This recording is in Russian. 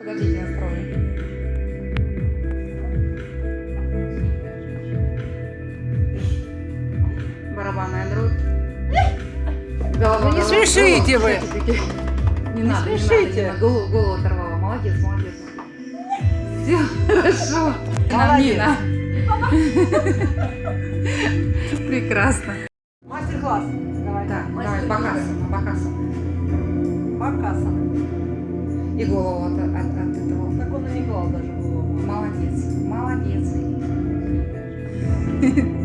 Подождите, настрою. Барабанная дробь. Голова, не смешите вы. Не надо, не смешите. надо, не надо. Голову, голову оторвала. Молодец, молодец. Все хорошо. Молодец. Прекрасно. Мастер-класс. Давай. Так, давай, Мастер-класс. бакасана, бакасана. И голову от, от, от этого. Так он и не клал даже голову. Молодец, молодец.